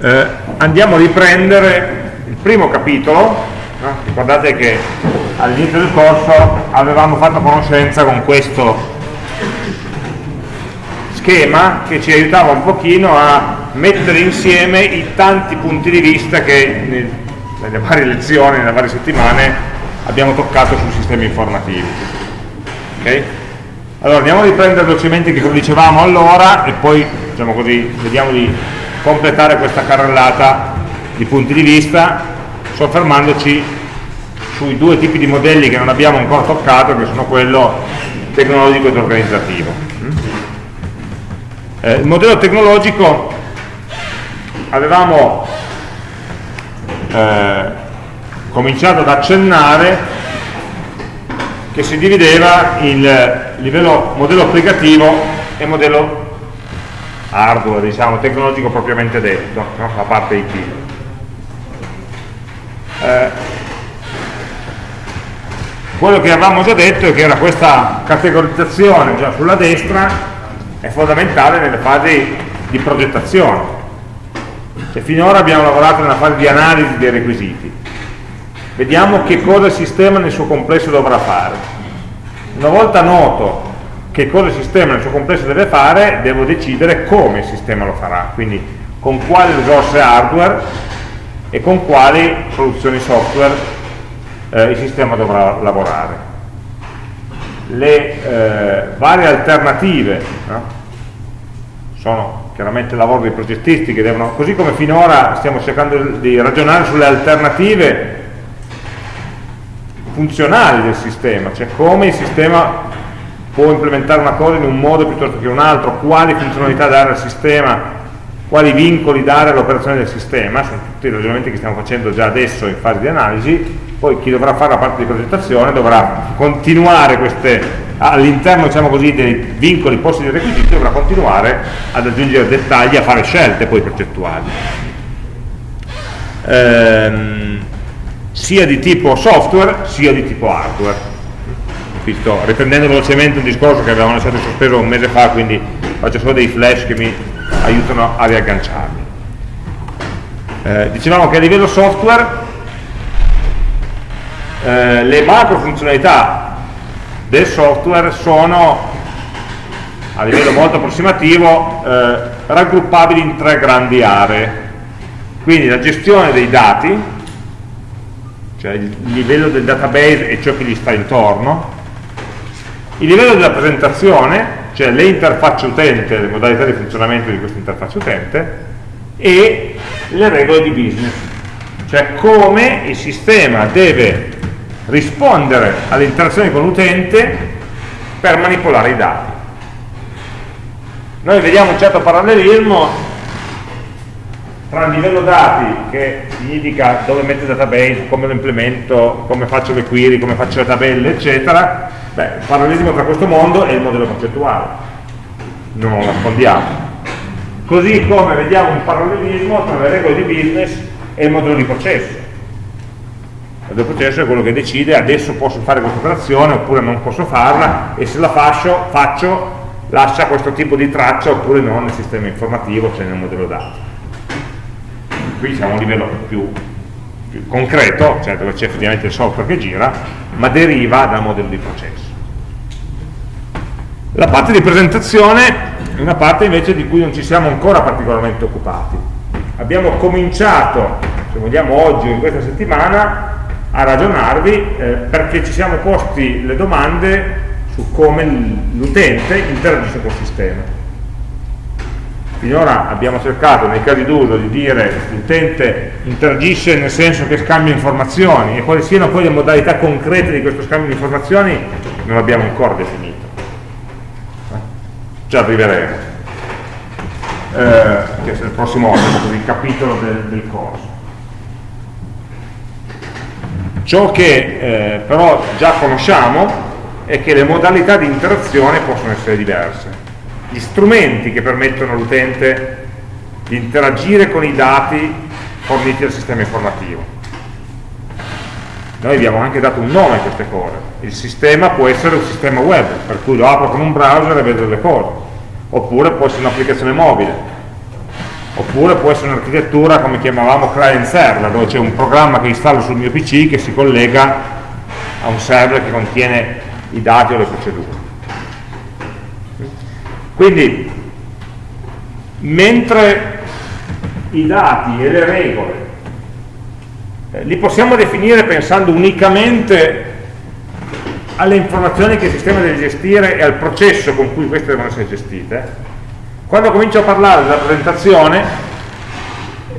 eh, andiamo a riprendere il primo capitolo no? ricordate che all'inizio del corso avevamo fatto conoscenza con questo schema che ci aiutava un pochino a mettere insieme i tanti punti di vista che nelle varie lezioni, nelle varie settimane abbiamo toccato sui sistemi informativi. Okay? Allora andiamo a riprendere velocemente che cosa dicevamo allora e poi diciamo così, vediamo di completare questa carrellata di punti di vista soffermandoci sui due tipi di modelli che non abbiamo ancora toccato che sono quello tecnologico ed organizzativo. Eh, il modello tecnologico avevamo eh, cominciato ad accennare che si divideva in livello modello applicativo e modello hardware, diciamo, tecnologico propriamente detto, la parte IT. Eh, quello che avevamo già detto è che era questa categorizzazione già sulla destra è fondamentale nelle fasi di progettazione. Cioè, finora abbiamo lavorato nella fase di analisi dei requisiti. Vediamo che cosa il sistema nel suo complesso dovrà fare. Una volta noto che cosa il sistema nel suo complesso deve fare, devo decidere come il sistema lo farà, quindi con quali risorse hardware e con quali soluzioni software eh, il sistema dovrà lavorare le eh, varie alternative no? sono chiaramente il lavoro dei progettisti che devono, così come finora stiamo cercando di ragionare sulle alternative funzionali del sistema, cioè come il sistema può implementare una cosa in un modo piuttosto che in un altro, quali funzionalità dare al sistema, quali vincoli dare all'operazione del sistema, sono tutti i ragionamenti che stiamo facendo già adesso in fase di analisi, poi chi dovrà fare la parte di progettazione dovrà continuare queste all'interno diciamo così, dei vincoli posti dei requisiti dovrà continuare ad aggiungere dettagli a fare scelte poi progettuali ehm, sia di tipo software sia di tipo hardware qui sto riprendendo velocemente un discorso che avevamo lasciato sospeso un mese fa quindi faccio solo dei flash che mi aiutano a riagganciarmi. Eh, dicevamo che a livello software eh, le macro funzionalità del software sono a livello molto approssimativo eh, raggruppabili in tre grandi aree. Quindi la gestione dei dati cioè il livello del database e ciò che gli sta intorno il livello della presentazione cioè le interfacce utente, le modalità di funzionamento di questa interfaccia utente e le regole di business cioè come il sistema deve rispondere alle interazioni con l'utente per manipolare i dati. Noi vediamo un certo parallelismo tra il livello dati, che significa dove metto il database, come lo implemento, come faccio le query, come faccio le tabelle, eccetera, beh, il parallelismo tra questo mondo e il modello concettuale, non lo nascondiamo. Così come vediamo un parallelismo tra le regole di business e il modello di processo il processo è quello che decide adesso posso fare questa operazione oppure non posso farla e se la faccio, faccio lascia questo tipo di traccia oppure no nel sistema informativo, cioè nel modello dati. Qui siamo a un livello più, più concreto, cioè dove c'è effettivamente il software che gira, ma deriva dal modello di processo. La parte di presentazione è una parte invece di cui non ci siamo ancora particolarmente occupati. Abbiamo cominciato, se vogliamo oggi o in questa settimana, a ragionarvi eh, perché ci siamo posti le domande su come l'utente interagisce col sistema. Finora abbiamo cercato nei casi d'uso di dire l'utente interagisce nel senso che scambia informazioni e quali siano poi le modalità concrete di questo scambio di informazioni non l'abbiamo ancora definito. Ci arriveremo. Eh, che è il prossimo così, capitolo del, del corso. Ciò che eh, però già conosciamo è che le modalità di interazione possono essere diverse. Gli strumenti che permettono all'utente di interagire con i dati forniti dal sistema informativo. Noi abbiamo anche dato un nome a queste cose. Il sistema può essere un sistema web, per cui lo apro con un browser e vedo le cose, oppure può essere un'applicazione mobile. oppure può essere un'architettura come chiamavamo client server, dove c'è un programma che installo sul mio PC che si collega a un server che contiene i dati o le procedure. Quindi, mentre i dati e le regole eh, li possiamo definire pensando unicamente alle informazioni che il sistema deve gestire e al processo con cui queste devono essere gestite, quando comincio a parlare della presentazione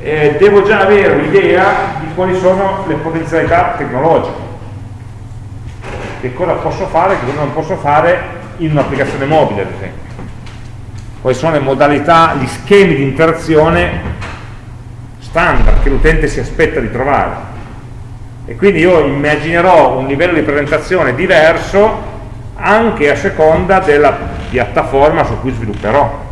eh, devo già avere un'idea di quali sono le potenzialità tecnologiche. Che cosa posso fare e che cosa non posso fare in un'applicazione mobile ad esempio. Quali sono le modalità, gli schemi di interazione standard che l'utente si aspetta di trovare e quindi io immaginerò un livello di presentazione diverso anche a seconda della piattaforma su cui svilupperò.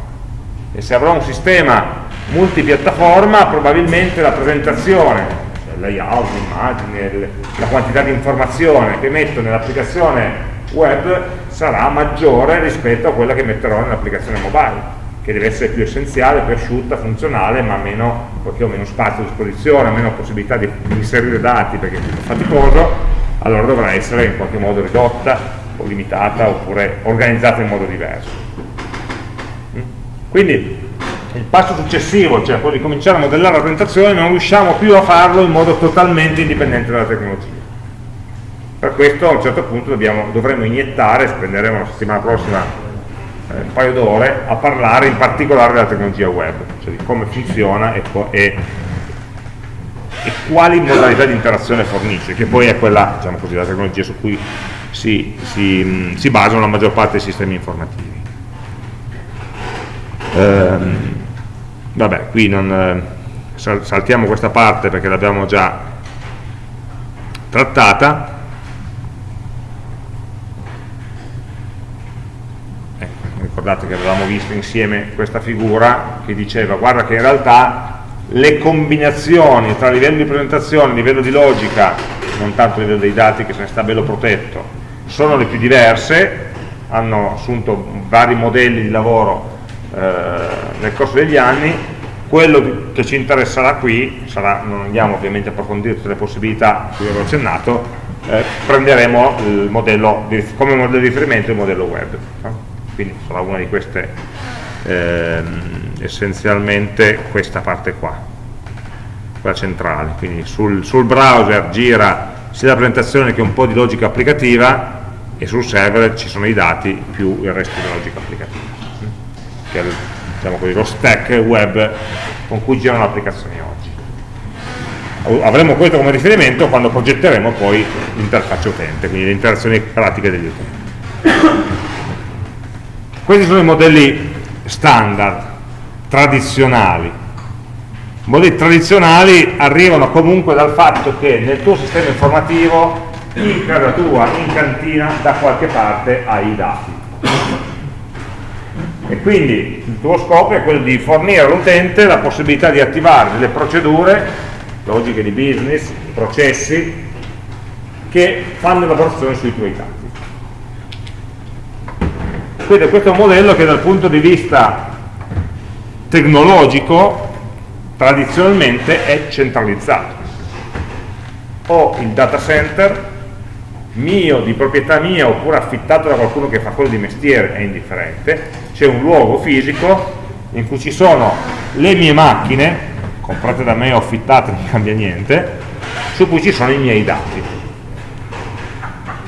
E se avrò un sistema multipiattaforma probabilmente la presentazione cioè layout, l'immagine, la quantità di informazione che metto nell'applicazione web sarà maggiore rispetto a quella che metterò nell'applicazione mobile che deve essere più essenziale, più asciutta, funzionale, ma meno, perché ho meno spazio a disposizione, meno possibilità di, inserire dati perché è più faticoso, allora dovrà essere in qualche modo ridotta o limitata oppure organizzata in modo diverso. Quindi il passo successivo, cioè quello di cominciare a modellare la presentazione, non riusciamo più a farlo in modo totalmente indipendente dalla tecnologia. Per questo a un certo punto dobbiamo, dovremo iniettare, spenderemo la settimana prossima un paio d'ore a parlare in particolare della tecnologia web, cioè di come funziona e, e, e quali modalità di interazione fornisce, che poi è quella, diciamo così, la tecnologia su cui si, si, si basano la maggior parte dei sistemi informativi. Ehm, vabbè, qui non, eh, saltiamo questa parte perché l'abbiamo già trattata ricordate che avevamo visto insieme questa figura che diceva guarda che in realtà le combinazioni tra livello di presentazione, livello di logica, non tanto livello dei dati che se ne sta bello protetto, sono le più diverse, hanno assunto vari modelli di lavoro eh, nel corso degli anni, quello che ci interesserà qui, sarà, non andiamo ovviamente a approfondire tutte le possibilità cui avevo accennato, eh, prenderemo modello, come modello di riferimento il modello web. No? Quindi sarà una di queste ehm, essenzialmente questa parte qua quella centrale. Quindi sul, sul, browser gira sia la presentazione che un po' di logica applicativa e sul server ci sono i dati più il resto della logica applicativa. Che è diciamo così, lo stack web con cui girano le applicazioni oggi. Avremo questo come riferimento quando progetteremo poi l'interfaccia utente quindi le interazioni pratiche degli utenti questi sono i modelli standard, tradizionali. I modelli tradizionali arrivano comunque dal fatto che nel tuo sistema informativo, in casa tua, in cantina, da qualche parte hai i dati. E quindi il tuo scopo è quello di fornire all'utente la possibilità di attivare delle procedure, logiche di business, processi, che fanno elaborazione sui tuoi dati. Quindi questo è un modello che dal punto di vista tecnologico tradizionalmente è centralizzato. Ho il data center mio, di proprietà mia, oppure affittato da qualcuno che fa quello di mestiere, è indifferente, c'è un luogo fisico in cui ci sono le mie macchine, comprate da me o affittate, non cambia niente, su cui ci sono i miei dati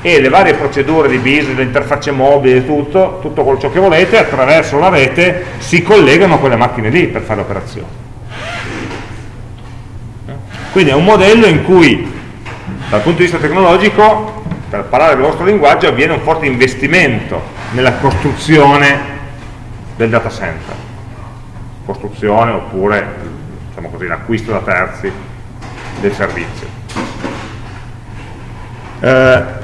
e le varie procedure di business, le interfacce mobili, tutto, tutto ciò che volete, attraverso la rete si collegano a quelle macchine lì per fare operazioni. Quindi è un modello in cui, dal punto di vista tecnologico, per parlare il vostro linguaggio, avviene un forte investimento nella costruzione del data center. Costruzione oppure, diciamo così, l'acquisto da terzi del servizio. Eh,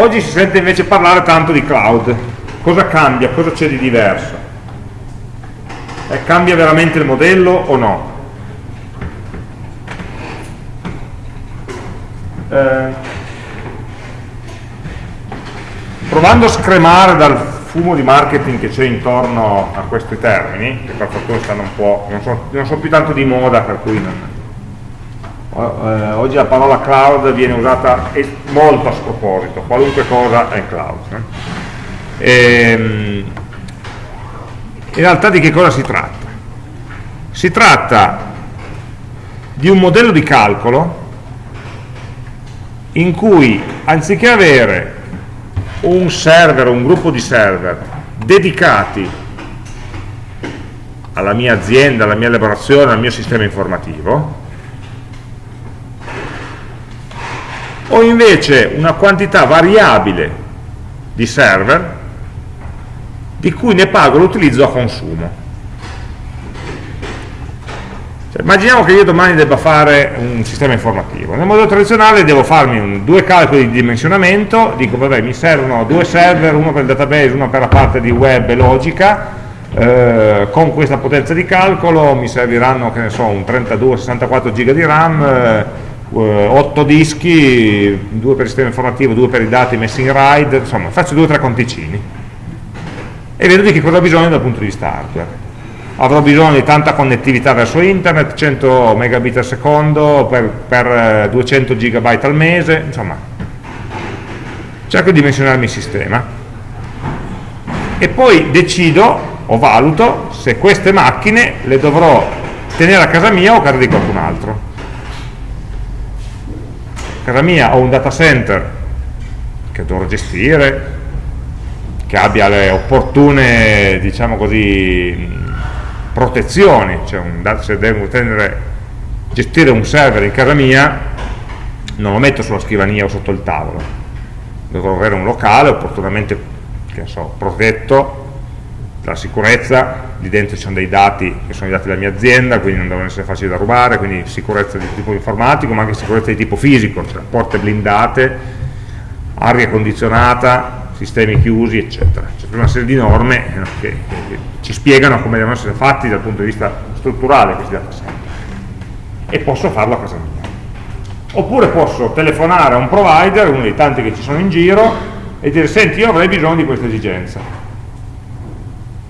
Oggi si sente invece parlare tanto di cloud. Cosa cambia? Cosa c'è di diverso? Eh, cambia veramente il modello o no? Eh, provando a scremare dal fumo di marketing che c'è intorno a questi termini, che per fortuna stanno un po', non sono, non sono più tanto di moda, per cui non, eh, oggi la parola cloud viene usata molto a sproposito, qualunque cosa è cloud. Eh? E, in realtà di che cosa si tratta? Si tratta di un modello di calcolo in cui anziché avere un server un gruppo di server dedicati alla mia azienda, alla mia elaborazione, al mio sistema informativo, ho invece una quantità variabile di server di cui ne pago l'utilizzo a consumo. Cioè, immaginiamo che io domani debba fare un sistema informativo. Nel modello tradizionale devo farmi un, due calcoli di dimensionamento, dico vabbè mi servono due server, uno per il database, uno per la parte di web e logica, eh, con questa potenza di calcolo mi serviranno, che ne so, un 32-64 giga di RAM, eh, 8 dischi, due per il sistema informativo, due per i dati messi in RAID, insomma faccio due o tre conticini. E vedo di che cosa ho bisogno dal punto di vista hardware. Avrò bisogno di tanta connettività verso internet, 100 megabit al secondo per, per 200 gigabyte al mese, insomma. Cerco di dimensionarmi il sistema. E poi decido o valuto se queste macchine le dovrò tenere a casa mia o a casa di qualcun altro casa mia ho un data center che dovrò gestire, che abbia le opportune, diciamo così, protezioni, cioè un, se devo tenere, gestire un server in casa mia, non lo metto sulla scrivania o sotto il tavolo, dovrò avere un locale opportunamente, che so, protetto, la sicurezza, lì dentro ci sono dei dati che sono i dati della mia azienda, quindi non devono essere facili da rubare, quindi sicurezza di tipo informatico, ma anche sicurezza di tipo fisico, cioè porte blindate, aria condizionata, sistemi chiusi, eccetera. C'è una serie di norme eh, che, che, ci spiegano come devono essere fatti dal punto di vista strutturale questi data center. E posso farlo a casa mia. Oppure posso telefonare a un provider, uno dei tanti che ci sono in giro, e dire, senti, io avrei bisogno di questa esigenza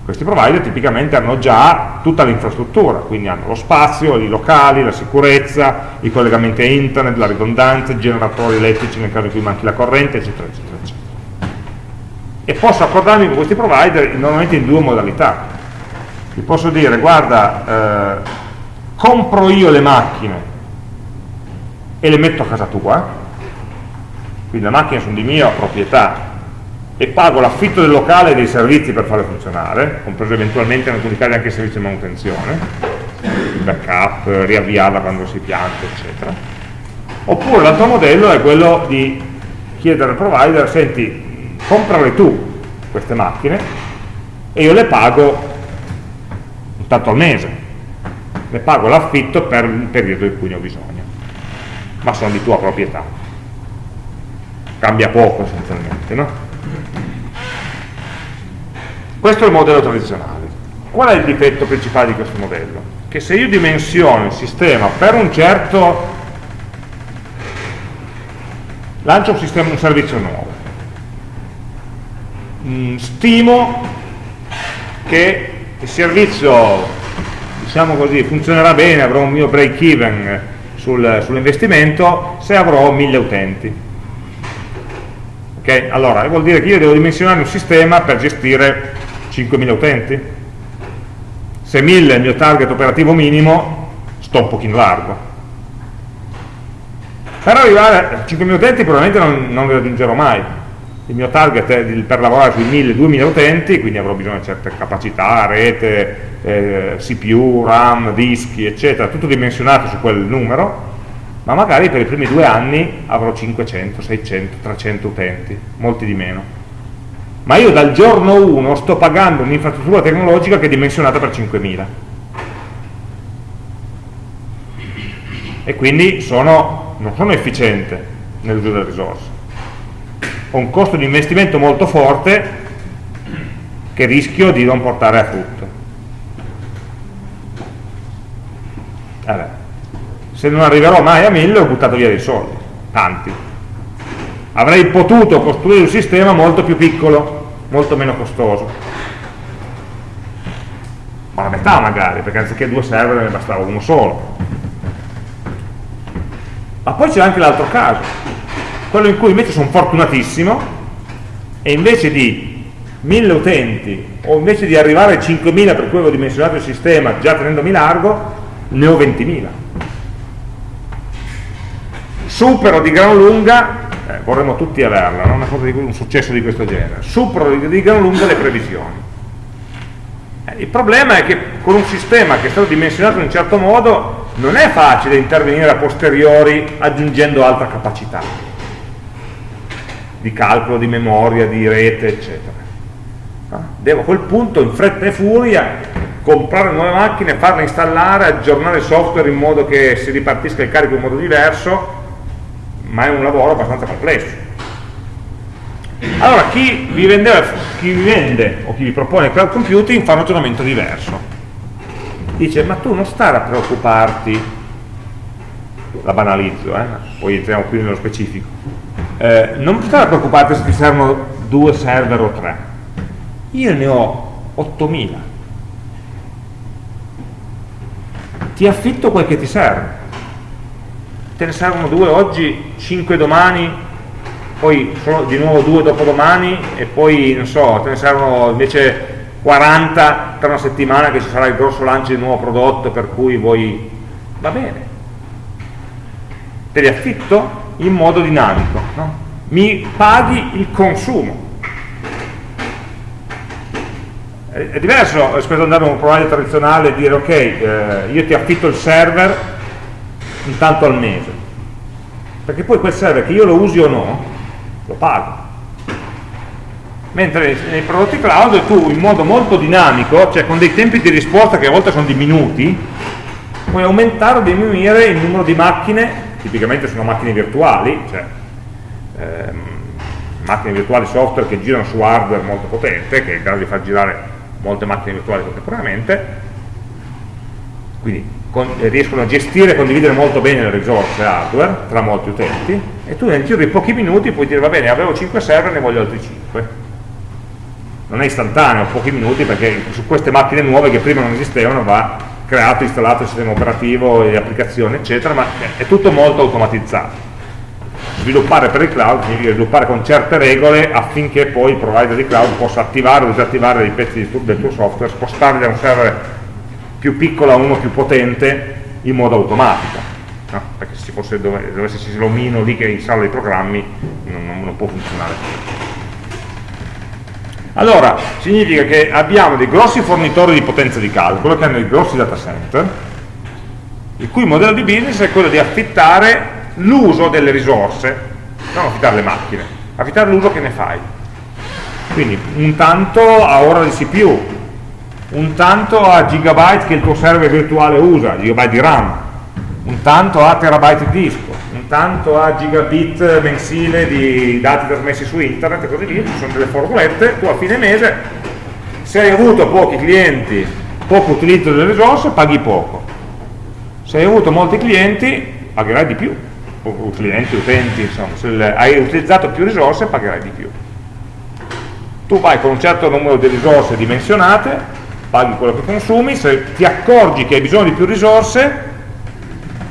questi provider tipicamente hanno già tutta l'infrastruttura, quindi hanno lo spazio, i locali, la sicurezza, i collegamenti a internet, la ridondanza, i generatori elettrici nel caso in cui manchi la corrente, eccetera, eccetera, eccetera. E posso accordarmi con questi provider normalmente in due modalità. Vi posso dire, guarda, eh, compro io le macchine e le metto a casa tua, quindi le macchine sono di mia proprietà, e pago l'affitto del locale e dei servizi per farle funzionare, compreso eventualmente in alcuni casi anche il servizio di manutenzione, il backup, riavviarla quando si pianta, eccetera. Oppure l'altro modello è quello di chiedere al provider, senti, comprale tu queste macchine e io le pago un tanto al mese, le pago l'affitto per il periodo in cui ne ho bisogno, ma sono di tua proprietà. Cambia poco essenzialmente, no? Questo è il modello tradizionale. Qual è il difetto principale di questo modello? Che se io dimensiono il sistema per un certo... lancio un, sistema, un servizio nuovo, mm, stimo che il servizio, diciamo così, funzionerà bene, avrò un mio break even sul, sull'investimento se avrò mille utenti. Okay? Allora, vuol dire che io devo dimensionare un sistema per gestire 5.000 utenti? Se 1.000 è il mio target operativo minimo, sto un pochino largo. Per arrivare a 5.000 utenti probabilmente non, non li raggiungerò mai. Il mio target è per lavorare sui 1.000-2.000 utenti, quindi avrò bisogno di certe capacità, rete, eh, CPU, RAM, dischi, eccetera, tutto dimensionato su quel numero, ma magari per i primi due anni avrò 500, 600, 300 utenti, molti di meno ma io dal giorno 1 sto pagando un'infrastruttura tecnologica che è dimensionata per 5.000 e quindi sono, non sono efficiente nell'uso delle risorse. Ho un costo di investimento molto forte che rischio di non portare a frutto. Allora, se non arriverò mai a 1000 ho buttato via dei soldi. Tanti avrei potuto costruire un sistema molto più piccolo molto meno costoso. Ma la metà magari, perché anziché due server ne bastava uno solo. Ma poi c'è anche l'altro caso, quello in cui invece sono fortunatissimo e invece di 1000 utenti o invece di arrivare ai 5000 per cui avevo dimensionato il sistema già tenendomi largo, ne ho 20.000. Supero di gran lunga, eh, vorremmo tutti averla, no? Di, un successo di questo genere, supero di, gran lunga le previsioni. Eh, il problema è che con un sistema che è stato dimensionato in un certo modo non è facile intervenire a posteriori aggiungendo altra capacità di calcolo, di memoria, di rete, eccetera. Devo a quel punto in fretta e furia comprare nuove macchine, farle installare, aggiornare il software in modo che si ripartisca il carico in modo diverso, ma è un lavoro abbastanza complesso. Allora, chi vi, vendeva, chi vi vende o chi vi propone cloud computing fa un ragionamento diverso. Dice, ma tu non stare a preoccuparti, la banalizzo, eh? poi entriamo qui nello specifico, eh, non stare a preoccuparti se ti servono due server o tre. Io ne ho 8000 ti affitto quel che ti serve te ne servono due oggi, cinque domani poi di nuovo due dopodomani e poi non so, te ne servono invece 40 tra una settimana che ci sarà il grosso lancio di nuovo prodotto per cui vuoi va bene te li affitto in modo dinamico no? mi paghi il consumo è diverso rispetto ad andare a un provider tradizionale e dire ok, eh, io ti affitto il server intanto al mese. Perché poi quel server che io lo usi o no lo pago. Mentre nei prodotti cloud tu in modo molto dinamico cioè con dei tempi di risposta che a volte sono di minuti puoi aumentare o diminuire il numero di macchine tipicamente sono macchine virtuali cioè ehm, macchine virtuali software che girano su hardware molto potente che è in grado di far girare molte macchine virtuali contemporaneamente, quindi con, riescono a gestire e condividere molto bene le risorse hardware tra molti utenti e tu nel giro di pochi minuti puoi dire va bene avevo 5 server ne voglio altri 5 non è istantaneo, pochi minuti perché su queste macchine nuove che prima non esistevano va creato, installato il sistema operativo, le applicazioni eccetera ma è tutto molto automatizzato. Sviluppare per il cloud significa sviluppare con certe regole affinché poi il provider di cloud possa attivare o disattivare dei pezzi del tuo software, spostarli da un server più piccolo a uno più potente in modo automatico. No? Perché se fosse dove, dovesse esserci l'omino lì che installa i programmi non, non, non può funzionare. Allora, significa che abbiamo dei grossi fornitori di potenza di calcolo che hanno dei grossi data center, il cui modello di business è quello di affittare l'uso delle risorse, non affittare le macchine, affittare l'uso che ne fai. Quindi un tanto a ora di CPU, un tanto a gigabyte che il tuo server virtuale usa, gigabyte di RAM, un tanto a terabyte di disco, un tanto a gigabit mensile di dati trasmessi su internet e così via, ci sono delle formulette, tu a fine mese se hai avuto pochi clienti, poco utilizzo delle risorse, paghi poco. Se hai avuto molti clienti, pagherai di più. O clienti, utenti, insomma, se hai utilizzato più risorse pagherai di più. Tu vai con un certo numero di risorse dimensionate, paghi quello che consumi, se ti accorgi che hai bisogno di più risorse,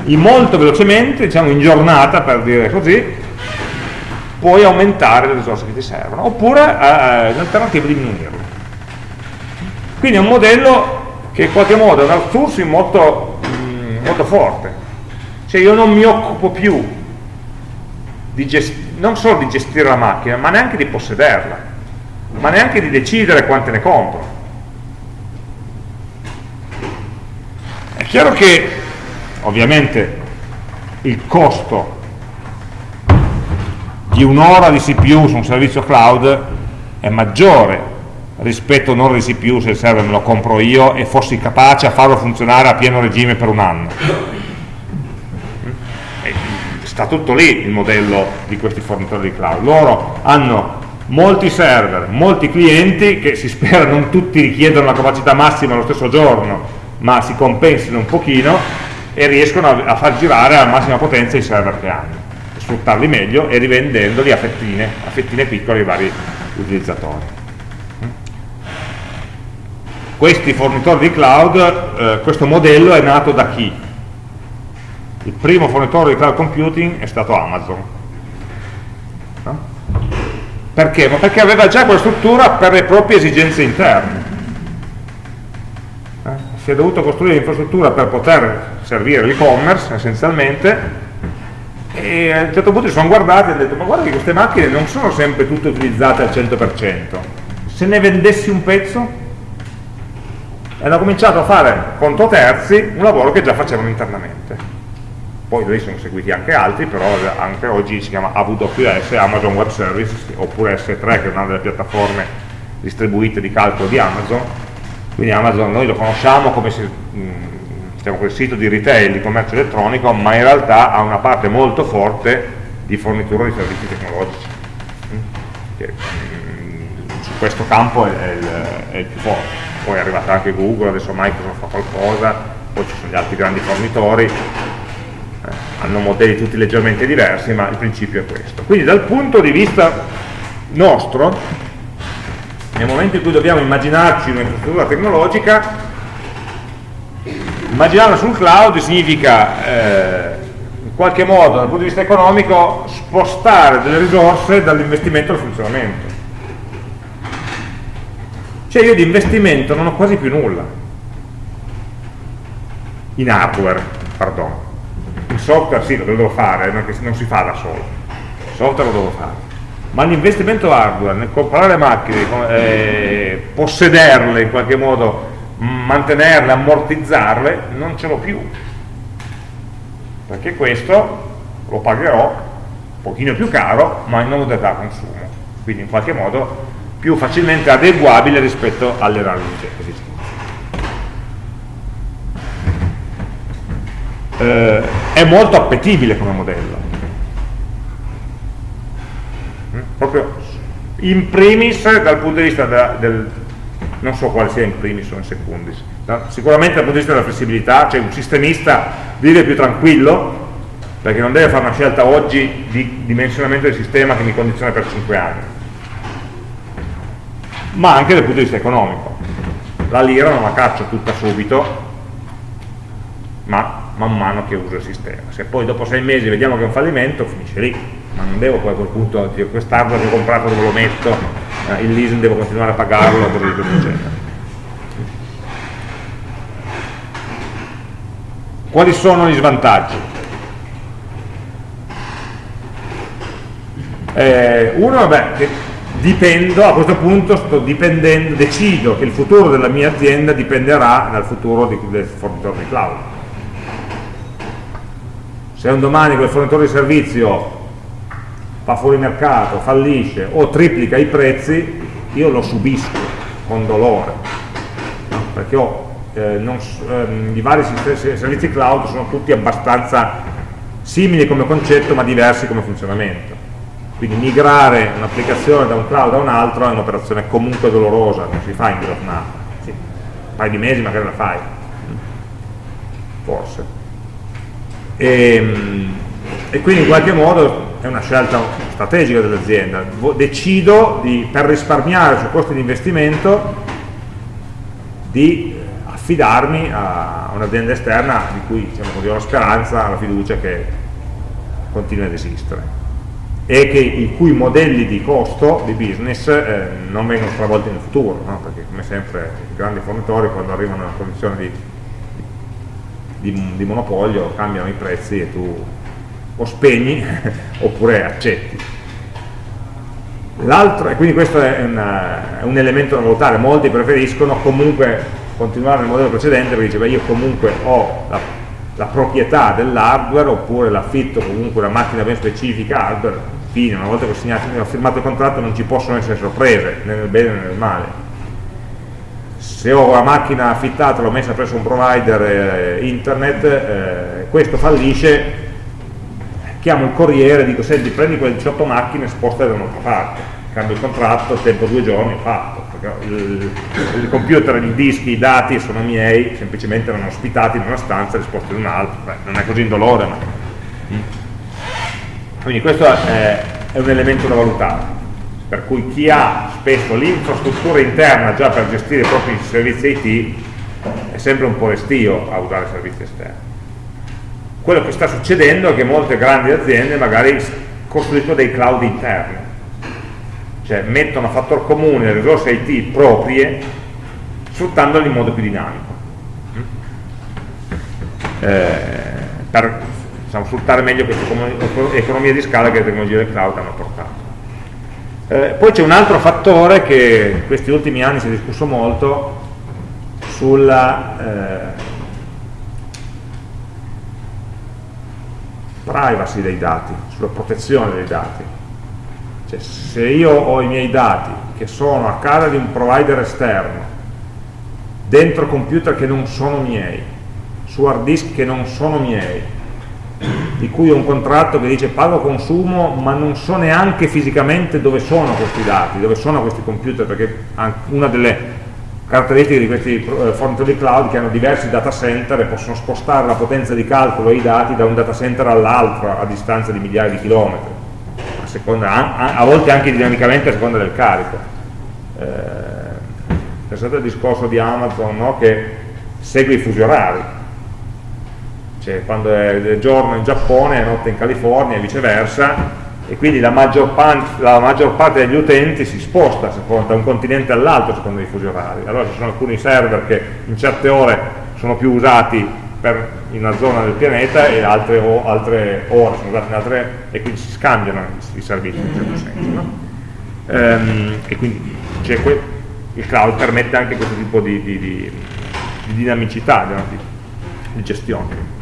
molto velocemente, diciamo in giornata per dire così, puoi aumentare le risorse che ti servono, oppure eh, l'alternativa è diminuirle. Quindi è un modello che in qualche modo è un outsourcing molto, mm, molto forte, cioè io non mi occupo più non solo di gestire la macchina, ma neanche di possederla, ma neanche di decidere quante ne compro. Chiaro che ovviamente il costo di un'ora di CPU su un servizio cloud è maggiore rispetto a un'ora di CPU se il server me lo compro io e fossi capace a farlo funzionare a pieno regime per un anno sta tutto lì il modello di questi fornitori di cloud. Loro hanno molti server, molti clienti che si spera non tutti richiedano la capacità massima lo stesso giorno, ma si compensino un pochino e riescono a, a far girare alla massima potenza i server che hanno, sfruttarli meglio e rivendendoli a fettine, a fettine piccole ai vari utilizzatori. questi fornitori di cloud, eh, questo modello è nato da chi? Il primo fornitore di cloud computing è stato Amazon. No? Perché? Ma perché aveva già quella struttura per le proprie esigenze interne. Si è dovuto costruire l'infrastruttura per poter servire l'e-commerce essenzialmente e a un certo punto si sono guardati e hanno detto ma guarda che queste macchine non sono sempre tutte utilizzate al 100% se ne vendessi un pezzo? E hanno cominciato a fare conto terzi un lavoro che già facevano internamente. Poi lì sono seguiti anche altri però anche oggi si chiama AWS Amazon Web Service oppure S3 che è una delle piattaforme distribuite di calcolo di Amazon quindi Amazon noi lo conosciamo come se, diciamo, quel sito di retail, di commercio elettronico ma in realtà ha una parte molto forte di fornitura di servizi tecnologici. Che su questo campo è, è, il, è il più forte. Poi è arrivata anche Google, adesso Microsoft fa qualcosa, poi ci sono gli altri grandi fornitori, eh, hanno modelli tutti leggermente diversi, ma il principio è questo. Quindi dal punto di vista nostro, nel momento in cui dobbiamo immaginarci un'infrastruttura tecnologica, immaginarla sul cloud significa eh, in qualche modo dal punto di vista economico spostare delle risorse dall'investimento al funzionamento. Cioè io di investimento non ho quasi più nulla. In hardware pardon. In software sì lo devo fare non, non si fa da solo. Il software lo devo fare ma l'investimento hardware nel comprare macchine eh, possederle in qualche modo mantenerle, ammortizzarle non ce l'ho più perché questo lo pagherò un pochino più caro ma in modalità consumo quindi in qualche modo più facilmente adeguabile rispetto alle RAR esistenti. Eh, è molto appetibile come modello. Proprio in primis dal punto di vista da, del, non so quale sia in primis o in secundis, no? sicuramente dal punto di vista della flessibilità, cioè un sistemista vive più tranquillo perché non deve fare una scelta oggi di dimensionamento del sistema che mi condiziona per 5 anni ma anche dal punto di vista economico. La lira non la caccio tutta subito, ma man mano che uso il sistema. Se poi dopo sei mesi vediamo che è un fallimento, finisce lì, ma non devo poi a quel punto dire quest'hardware che ho comprato dove lo metto, eh, il leasing devo continuare a pagarlo, così via eccetera. Quali sono gli svantaggi? Eh, uno, vabbè, che dipendo, a questo punto sto dipendendo, decido che il futuro della mia azienda dipenderà dal futuro di, del fornitore di cloud. Se un domani quel fornitore di servizio fa fuori mercato, fallisce o triplica i prezzi, io lo subisco con dolore, no? perché ho, eh, non, eh, i vari servizi cloud sono tutti abbastanza simili come concetto ma diversi come funzionamento quindi migrare un'applicazione da un cloud a un altro è un'operazione comunque dolorosa, non si fa in giornata, sì, un paio di mesi magari la fai, forse. E, ehm, e quindi in qualche modo è una scelta strategica dell'azienda, decido di, per risparmiare sul costo di investimento di affidarmi a un'azienda esterna di cui diciamo così, ho la speranza, la fiducia che continui ad esistere e che, i cui modelli di costo di business eh, non vengono stravolti nel futuro, no? perché come sempre i grandi fornitori quando arrivano a una condizione di, di, di monopolio cambiano i prezzi e tu o spegni oppure accetti. L'altro, e quindi questo è, una, è, un elemento da valutare, molti preferiscono comunque continuare nel modello precedente perché dice, beh, io comunque ho la, la proprietà dell'hardware oppure l'affitto comunque una macchina ben specifica hardware fine, una volta che ho, segnato, ho firmato il contratto non ci possono essere sorprese, né nel bene né nel male. Se ho la macchina affittata, l'ho messa presso un provider eh, internet, eh, questo fallisce, chiamo il corriere e dico, senti, prendi quelle 18 macchine, spostale da un'altra parte, cambio il contratto, tempo due giorni, fatto. Il, il, computer, i dischi, i dati sono miei, semplicemente erano ospitati in una stanza e risposti in un'altra, non è così indolore, ma quindi questo è, è un elemento da valutare per cui chi ha spesso l'infrastruttura interna già per gestire i propri servizi IT è sempre un po' restio a usare servizi esterni. Quello che sta succedendo è che molte grandi aziende magari costruiscono dei cloud interni, cioè mettono a fattor comune le risorse IT proprie sfruttandole in modo più dinamico. Eh, per diciamo, sfruttare meglio questa economia di scala che le tecnologie del cloud hanno portato. Eh, poi c'è un altro fattore che in questi ultimi anni si è discusso molto sulla eh, privacy dei dati, sulla protezione dei dati. Cioè, se io ho i miei dati che sono a casa di un provider esterno, dentro computer che non sono miei, su hard disk che non sono miei, di cui ho un contratto che dice pago consumo ma non so neanche fisicamente dove sono questi dati, dove sono questi computer perché una delle caratteristiche di questi eh, fornitori cloud che hanno diversi data center e possono spostare la potenza di calcolo e i dati da un data center all'altro a distanza di migliaia di chilometri a, seconda, a, volte anche dinamicamente a seconda del carico eh, pensate al discorso di Amazon no? che segue i fusi orari cioè quando è giorno in Giappone è notte in California e viceversa e quindi la maggior, la maggior parte degli utenti si sposta da un continente all'altro secondo i fusi orari allora ci sono alcuni server che in certe ore sono più usati per, in una zona del pianeta e altre, o, altre ore sono usati in altre e quindi si scambiano i, servizi in un certo senso no? ehm, e quindi il cloud permette anche questo tipo di, di, di, di dinamicità di gestione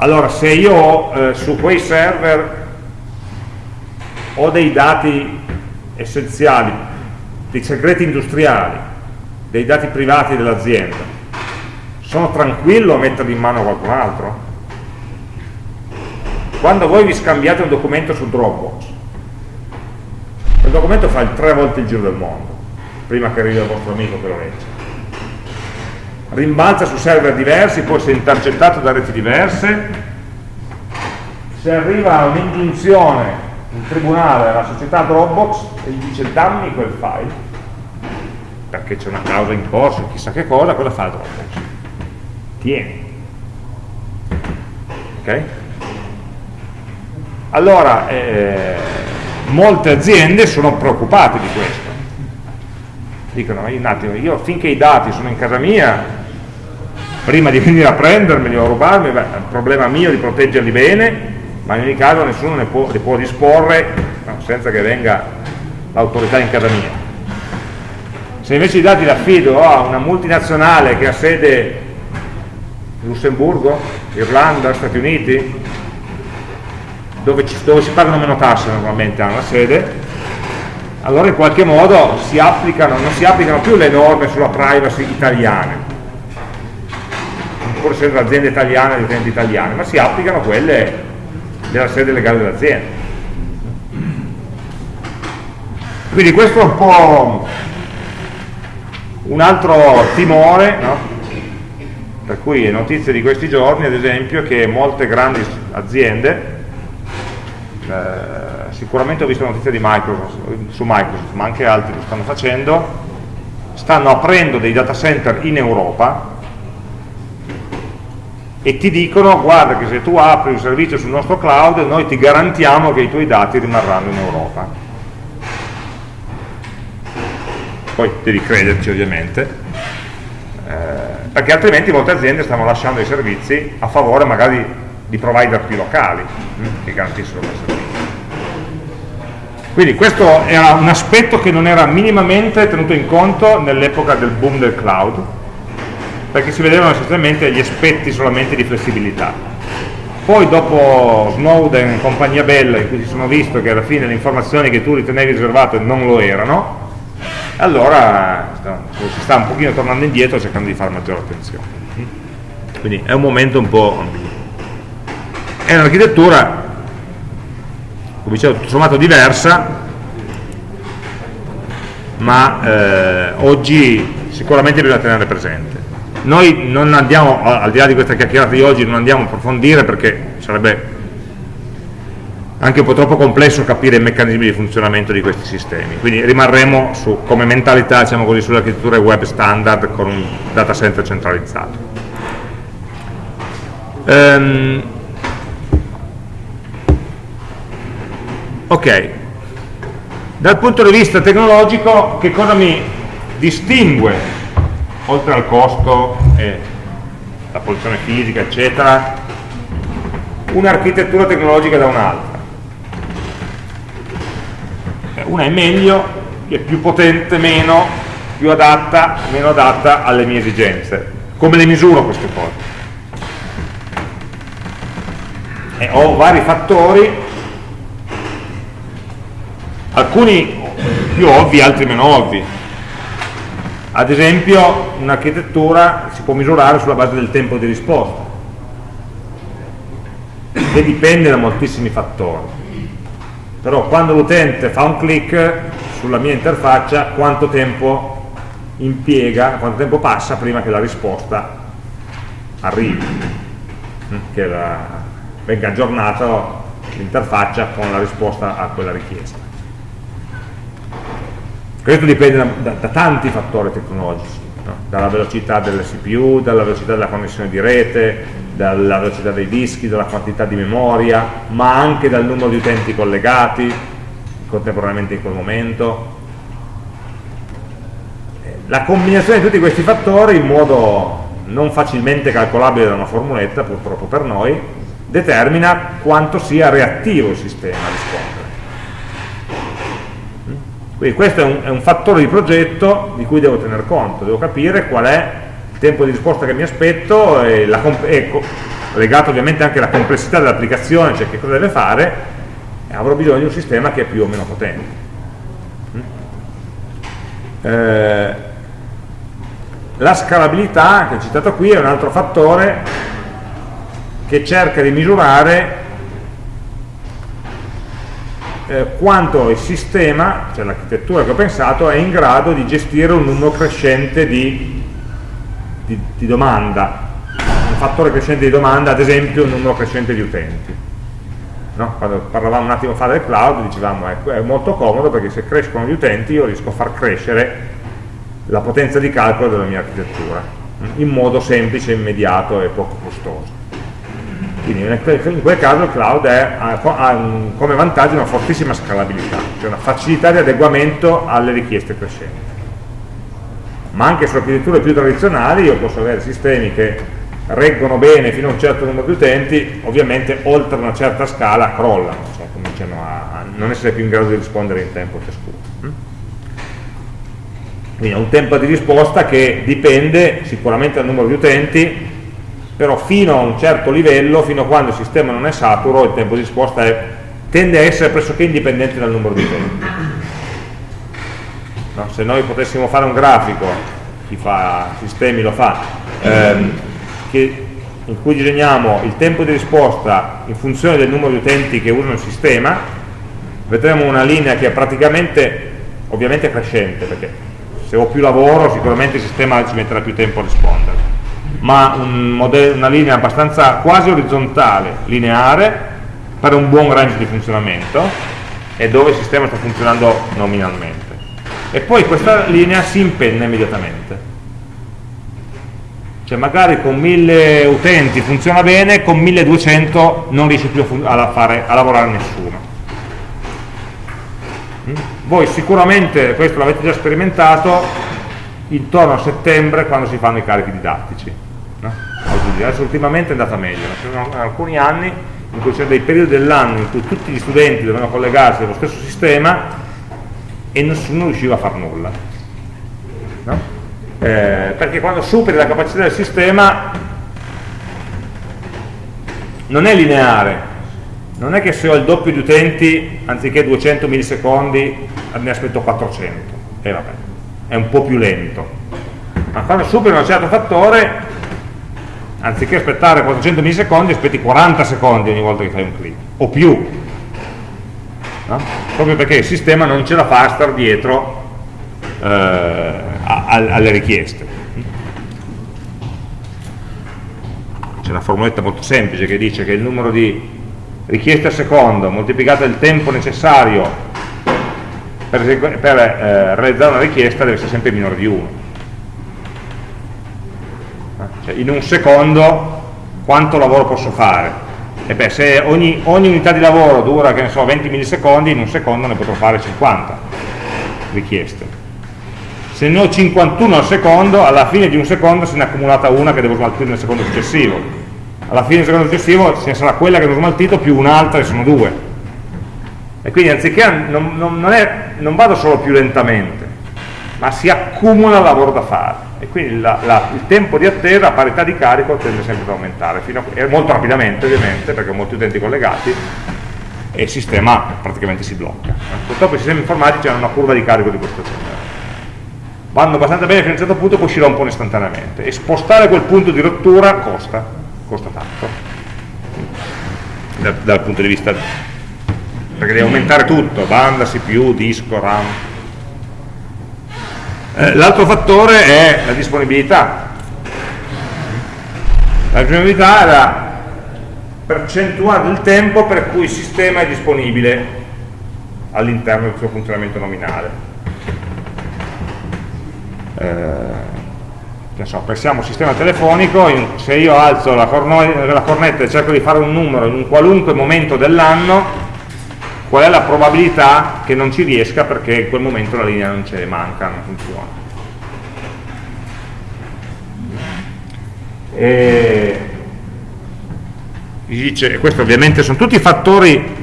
allora, se io eh, su quei server ho dei dati essenziali, dei segreti industriali, dei dati privati dell'azienda, sono tranquillo a metterli in mano a qualcun altro? Quando voi vi scambiate un documento su Dropbox, quel documento fa il tre volte il giro del mondo, prima che arrivi al vostro amico che lo legge rimbalza su server diversi, può essere intercettato da reti diverse, se arriva un'ingiunzione in tribunale alla società Dropbox e gli dice dammi quel file, perché c'è una causa in corso, chissà che cosa, cosa fa Dropbox? Tieni. Ok? Allora, eh, molte aziende sono preoccupate di questo. Dicono, un attimo, io finché i dati sono in casa mia, prima di venire a prendermeli o a rubarmi, beh, è un problema mio di proteggerli bene, ma in ogni caso nessuno ne può, li può disporre senza che venga l'autorità in casa mia. Se invece i dati li affido a una multinazionale che ha sede in Lussemburgo, Irlanda, Stati Uniti, dove, ci, dove si pagano meno tasse normalmente hanno la sede, allora in qualche modo si applicano, non si applicano più le norme sulla privacy italiane, pur essendo aziende italiane di utenti italiane, ma si applicano quelle della sede legale dell'azienda. Quindi questo è un po' un altro timore, no? per cui è notizia di questi giorni, ad esempio, che molte grandi aziende, eh, sicuramente ho visto notizie Microsoft, su Microsoft, ma anche altri lo stanno facendo, stanno aprendo dei data center in Europa e ti dicono guarda che se tu apri un servizio sul nostro cloud noi ti garantiamo che i tuoi dati rimarranno in Europa. Poi devi crederci ovviamente eh, perché altrimenti molte aziende stanno lasciando i servizi a favore magari di provider più locali hm, che garantiscono quel servizio. Quindi questo era un aspetto che non era minimamente tenuto in conto nell'epoca del boom del cloud perché si vedevano essenzialmente gli aspetti solamente di flessibilità. Poi dopo Snowden e compagnia bella, in cui si sono visto che alla fine le informazioni che tu ritenevi riservate non lo erano, allora si sta un pochino tornando indietro cercando di fare maggiore attenzione. Quindi è un momento un po' È un'architettura, come dicevo, tutto sommato diversa, ma eh, oggi sicuramente bisogna tenere presente noi non andiamo, al di là di questa chiacchierata di oggi, non andiamo a approfondire perché sarebbe anche un po' troppo complesso capire i meccanismi di funzionamento di questi sistemi, quindi rimarremo su, come mentalità diciamo così, sulle architetture web standard con un data center centralizzato. Um, ok, dal punto di vista tecnologico che cosa mi distingue, oltre al costo e la posizione fisica eccetera, un'architettura tecnologica da un'altra? una è meglio, è più potente, meno, più adatta, meno adatta alle mie esigenze. Come le misuro queste cose? E ho vari fattori, alcuni più ovvi, altri meno ovvi. Ad esempio un'architettura si può misurare sulla base del tempo di risposta, che dipende da moltissimi fattori. Però quando l'utente fa un click sulla mia interfaccia quanto tempo impiega, quanto tempo passa prima che la risposta arrivi. Mm, che la, venga aggiornata l'interfaccia con la risposta a quella richiesta questo dipende da, da, da tanti fattori tecnologici no? dalla velocità delle CPU, dalla velocità della connessione di rete dalla velocità dei dischi, dalla quantità di memoria, ma anche dal numero di utenti collegati contemporaneamente in quel momento. La combinazione di tutti questi fattori in modo non facilmente calcolabile da una formuletta, purtroppo per noi, determina quanto sia reattivo il sistema rispondere. Quindi questo è un, è un fattore di progetto di cui devo tener conto, devo capire qual è tempo di risposta che mi aspetto e, la, e legato ovviamente anche alla complessità dell'applicazione, cioè che cosa deve fare, avrò bisogno di un sistema che è più o meno potente. Mm? Eh, la scalabilità, che ho citato qui, è un altro fattore che cerca di misurare eh, quanto il sistema, cioè l'architettura che ho pensato, è in grado di gestire un numero crescente di di, di domanda, un fattore crescente di domanda, ad esempio un numero crescente di utenti. No? Quando parlavamo un attimo fa del cloud dicevamo ecco, è molto comodo perché se crescono gli utenti io riesco a far crescere la potenza di calcolo della mia architettura in modo semplice, immediato e poco costoso. Quindi in quel caso il cloud è, ha un, come vantaggio una fortissima scalabilità, cioè una facilità di adeguamento alle richieste crescenti ma anche su architetture più tradizionali io posso avere sistemi che reggono bene fino a un certo numero di utenti, ovviamente oltre una certa scala crollano, cioè cominciano a, non essere più in grado di rispondere in tempo ciascuno. Mm? Quindi è un tempo di risposta che dipende sicuramente dal numero di utenti, però fino a un certo livello, fino a quando il sistema non è saturo, il tempo di risposta è, tende a essere pressoché indipendente dal numero di utenti no? se noi potessimo fare un grafico chi fa sistemi lo fa ehm, che, in cui disegniamo il tempo di risposta in funzione del numero di utenti che usano il sistema vedremo una linea che è praticamente ovviamente crescente perché se ho più lavoro sicuramente il sistema ci metterà più tempo a rispondere ma un una linea abbastanza quasi orizzontale, lineare per un buon range di funzionamento e dove il sistema sta funzionando nominalmente. E poi questa linea si impenna immediatamente. Cioè magari con 1000 utenti funziona bene con 1200 non riesce più a, fare, a lavorare nessuno. Mm? voi sicuramente questo l'avete già sperimentato intorno a settembre quando si fanno i carichi didattici no? adesso ultimamente è andata meglio ci sono alcuni anni in cui c'erano dei periodi dell'anno in cui tutti gli studenti dovevano collegarsi allo stesso sistema e nessuno riusciva a far nulla. No? Eh, perché quando superi la capacità del sistema non è lineare, non è che se ho il doppio di utenti, anziché 200 millisecondi, ne aspetto 400, e vabbè, è un po' più lento. Ma quando superi un certo fattore, anziché aspettare 400 millisecondi, aspetti 40 secondi ogni volta che fai un clic, o più, no? proprio perché il sistema non ce la fa a star dietro eh, alle richieste. C'è una formuletta molto semplice che dice che il numero di richieste al secondo moltiplicato il tempo necessario per, per eh, realizzare una richiesta deve essere sempre minore di 1 cioè, in un secondo quanto lavoro posso fare? E beh, se ogni, ogni unità di lavoro dura, che ne so, 20 millisecondi, in un secondo ne potrò fare 50 richieste. Se ne ho 51 al secondo, alla fine di un secondo se ne è accumulata una che devo smaltire nel secondo successivo. Alla fine del secondo successivo ce ne sarà quella che ho smaltito più un'altra e sono due. E quindi anziché non, non, non, è, non vado solo più lentamente, ma si accumula lavoro da fare e quindi la, la, il tempo di attesa a parità di carico tende sempre ad aumentare, a, molto rapidamente ovviamente perché ho molti utenti collegati e il sistema praticamente si blocca. Purtroppo i sistemi informatici hanno una curva di carico di questo genere. Vanno abbastanza bene fino a un certo punto poi si rompono istantaneamente e spostare quel punto di rottura costa, costa tanto dal, dal punto di vista perché devi aumentare tutto, banda, CPU, disco, RAM eh, l'altro fattore è la disponibilità. La disponibilità è la percentuale del tempo per cui il sistema è disponibile all'interno del suo funzionamento nominale. Eh, so, pensiamo al sistema telefonico, se io alzo la, cornetta e cerco di fare un numero in un qualunque momento dell'anno, qual è la probabilità che non ci riesca perché in quel momento la linea non c'è, manca, non funziona. E dice, questo ovviamente sono tutti fattori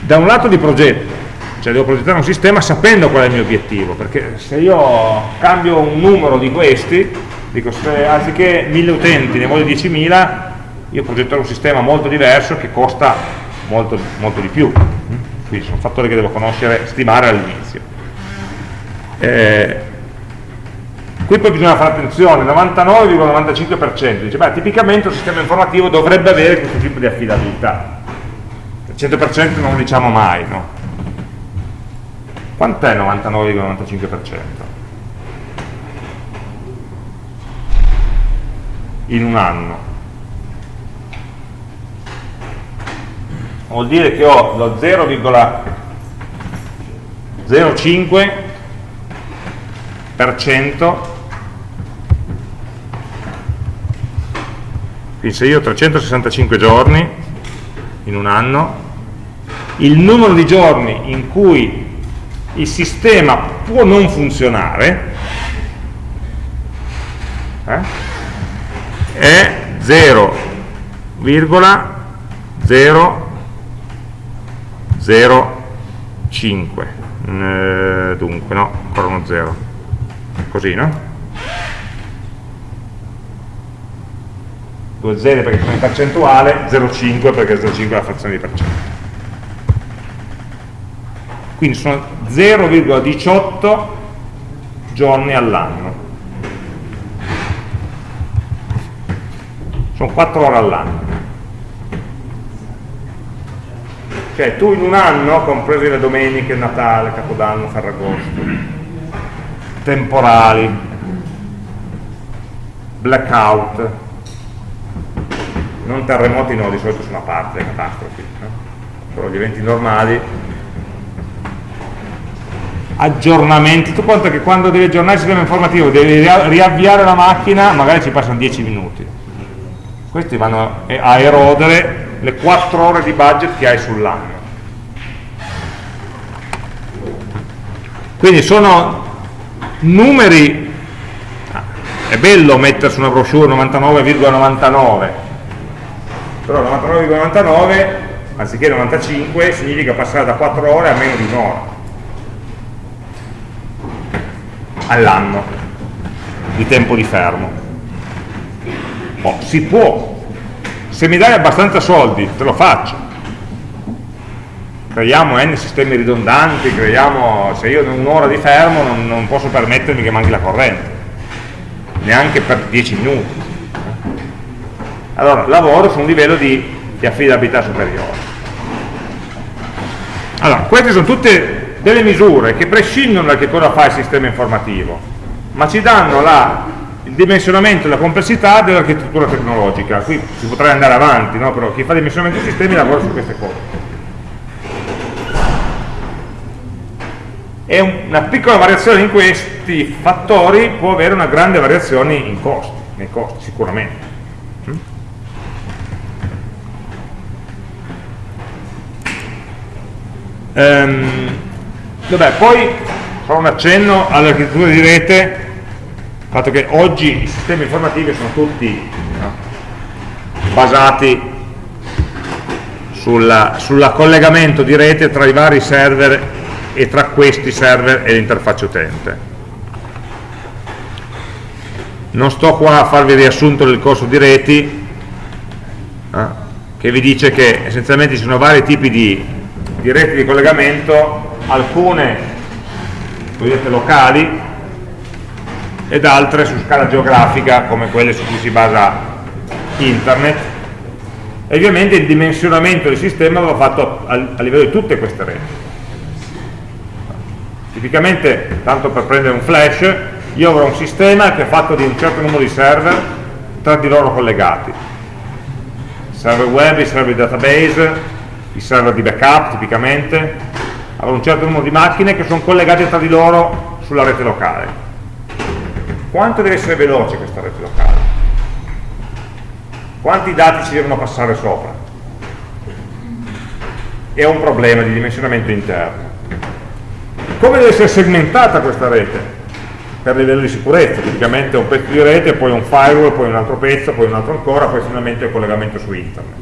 da un lato di progetto, cioè devo progettare un sistema sapendo qual è il mio obiettivo, perché se io cambio un numero di questi, dico se anziché 1000 utenti ne voglio 10.000, io progetterò un sistema molto diverso che costa molto, molto di più quindi sono fattori che devo conoscere, stimare all'inizio. Eh, qui poi bisogna fare attenzione, 99,95%, dice, beh, tipicamente un sistema informativo dovrebbe avere questo tipo di affidabilità. Il 100% non lo diciamo mai, no? Quant'è 99,95%? In un anno. Vuol dire che ho lo 0,05% quindi se io ho 365 giorni in un anno il numero di giorni in cui il sistema può non funzionare eh, è 0,0 0, 5 eh, dunque no, ancora uno 0 così no? due zeri perché sono in percentuale 0,5 perché 0,5 è la frazione di percento. Quindi sono 0,18 giorni all'anno. Sono 4 ore all'anno Cioè tu in un anno, compresi le domeniche, Natale, Capodanno, Ferragosto, temporali, blackout, non terremoti no, di solito sono a parte le catastrofi, no? però gli eventi normali, aggiornamenti, tu conta che quando devi aggiornare il sistema informativo devi riavviare la macchina, magari ci passano 10 minuti, questi vanno a erodere le 4 ore di budget che hai sull'anno. Quindi sono numeri, ah, è bello mettere su una brochure 99,99, ,99, però 99,99 anziché 95 significa passare da 4 ore a meno di un'ora all'anno di tempo di fermo. Oh, si può, se mi dai abbastanza soldi te lo faccio. Creiamo n sistemi ridondanti creiamo, se io in un'ora di fermo non, non, posso permettermi che manchi la corrente. Neanche per 10 minuti. Allora lavoro su un livello di, di affidabilità superiore. Allora queste sono tutte delle misure che prescindono da che cosa fa il sistema informativo ma ci danno la il dimensionamento e la complessità dell'architettura tecnologica. Qui si potrebbe andare avanti, no? però chi fa dimensionamento dei sistemi lavora su queste cose. E una piccola variazione in questi fattori può avere una grande variazione in costi, nei costi sicuramente. Ehm, vabbè, poi farò un accenno all'architettura di rete, il fatto che oggi i sistemi informativi sono tutti no, basati sul collegamento di rete tra i vari server e tra questi server e l'interfaccia utente. Non sto qua a farvi il riassunto del corso di reti, eh, che vi dice che essenzialmente ci sono vari tipi di, di reti di collegamento, alcune cosiddette locali ed altre su scala geografica come quelle su cui si basa internet e ovviamente il dimensionamento del sistema va fatto a, livello di tutte queste reti Tipicamente, tanto per prendere un flash, io avrò un sistema che è fatto di un certo numero di server tra di loro collegati. Server web, i server database, i server di backup tipicamente, avrò un certo numero di macchine che sono collegate tra di loro sulla rete locale. Quanto deve essere veloce questa rete locale? Quanti dati ci devono passare sopra? È un problema di dimensionamento interno come deve essere segmentata questa rete? Per livello di sicurezza, tipicamente un pezzo di rete, poi un firewall, poi un altro pezzo, poi un altro ancora, poi finalmente il collegamento su internet.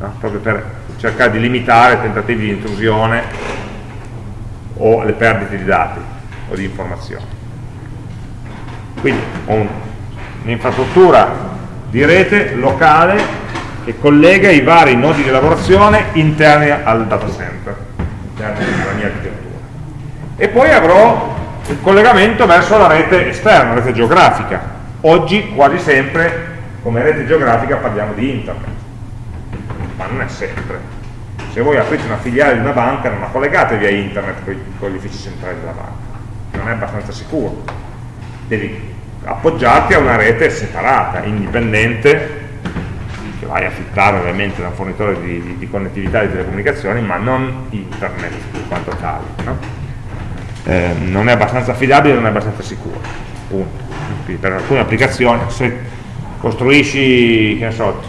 No? Proprio per cercare di limitare tentativi di intrusione o le perdite di dati o di informazioni. Quindi ho un'infrastruttura di rete locale che collega i vari nodi di lavorazione interni al data center, interni alla mia architettura e poi avrò il collegamento verso la rete esterna, la rete geografica. Oggi quasi sempre come rete geografica parliamo di internet, ma non è sempre. Se voi aprite una filiale di una banca non la collegate via internet con, gli uffici centrali della banca, non è abbastanza sicuro. Devi appoggiarti a una rete separata, indipendente, che vai a affittare ovviamente da un fornitore di, di, di connettività di telecomunicazioni, ma non internet in quanto tale. No? eh, non è abbastanza affidabile, non è abbastanza sicuro. Punto. Per alcune applicazioni, se costruisci so,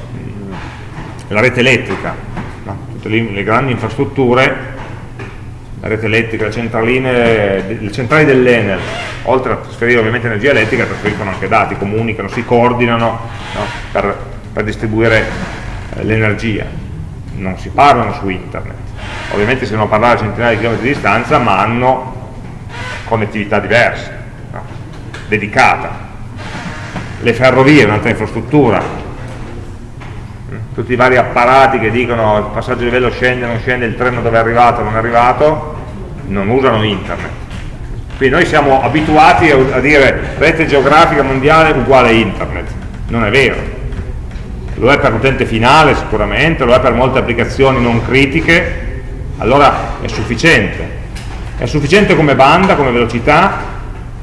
la rete elettrica, no? tutte le, le, grandi infrastrutture, la rete elettrica, le centraline, le centrali dell'Enel, oltre a trasferire ovviamente energia elettrica, trasferiscono anche dati, comunicano, si coordinano no? per, per, distribuire eh, l'energia. Non si parlano su internet. Ovviamente si devono parlare a centinaia di chilometri di distanza, ma hanno connettività diverse, no? dedicata. Le ferrovie, un'altra infrastruttura? Tutti i vari apparati che dicono il passaggio di livello scende, non scende, il treno dove è arrivato, non è arrivato, non usano internet. Quindi noi siamo abituati a dire rete geografica mondiale uguale internet, non è vero. Lo è per l'utente finale sicuramente, lo è per molte applicazioni non critiche, allora è sufficiente è sufficiente come banda, come velocità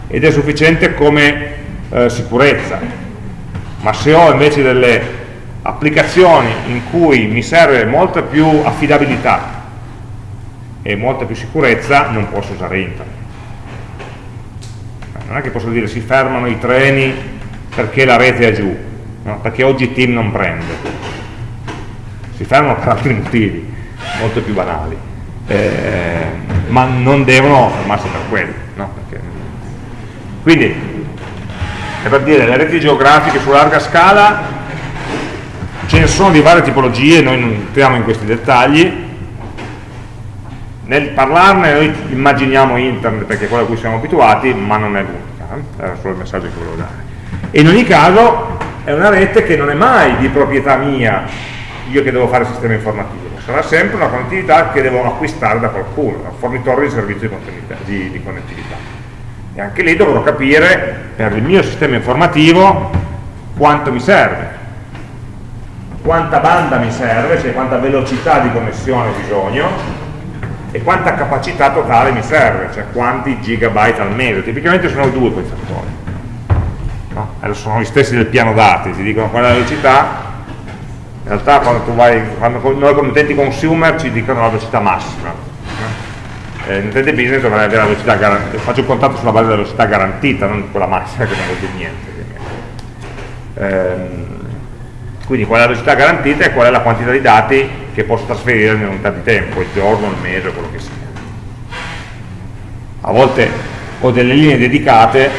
ed è sufficiente come eh, sicurezza ma se ho invece delle applicazioni in cui mi serve molta più affidabilità e molta più sicurezza non posso usare internet non è che posso dire si fermano i treni perché la rete è giù no? perché oggi Team non prende si fermano per altri motivi molto più banali eh, ma non devono fermarsi per quello. No? Perché... Quindi, è per dire, le reti geografiche su larga scala ce ne sono di varie tipologie, noi non entriamo in questi dettagli, nel parlarne noi immaginiamo internet perché è quello a cui siamo abituati, ma non è l'unica, eh? era solo il messaggio che volevo dare. E in ogni caso è una rete che non è mai di proprietà mia, io che devo fare il sistema informativo sarà sempre una connettività che devo acquistare da qualcuno, da un fornitore di servizio di, di connettività. E anche lì dovrò capire per il mio sistema informativo quanto mi serve, quanta banda mi serve, cioè quanta velocità di connessione ho bisogno e quanta capacità totale mi serve, cioè quanti gigabyte al mese. Tipicamente sono due quei fattori. no? Eh, sono gli stessi del piano dati, ti dicono qual è la velocità, in realtà quando, vai, quando noi come utenti consumer ci dicono la velocità massima. Eh, in utente business dovrei avere la velocità garantita, faccio il contatto sulla base della velocità garantita, non quella massima che non vuol dire niente. Ehm, quindi qual è la velocità garantita e qual è la quantità di dati che posso trasferire in unità di tempo, il giorno, il mese, quello che sia. A volte ho delle linee dedicate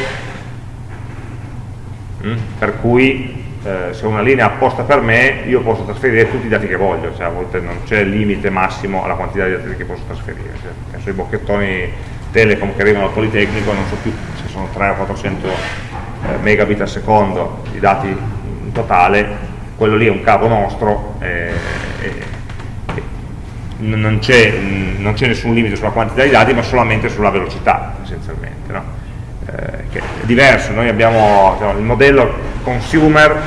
mh, mm, per cui eh, se una linea è apposta per me io posso trasferire tutti i dati che voglio, cioè a volte non c'è limite massimo alla quantità di dati che posso trasferire. Cioè, penso ai bocchettoni telecom che arrivano al Politecnico, non so più se sono 300 o 400 eh, megabit al secondo di dati in totale, quello lì è un cavo nostro e, e non c'è nessun limite sulla quantità di dati ma solamente sulla velocità essenzialmente no? eh, che è diverso, noi abbiamo diciamo, il modello consumer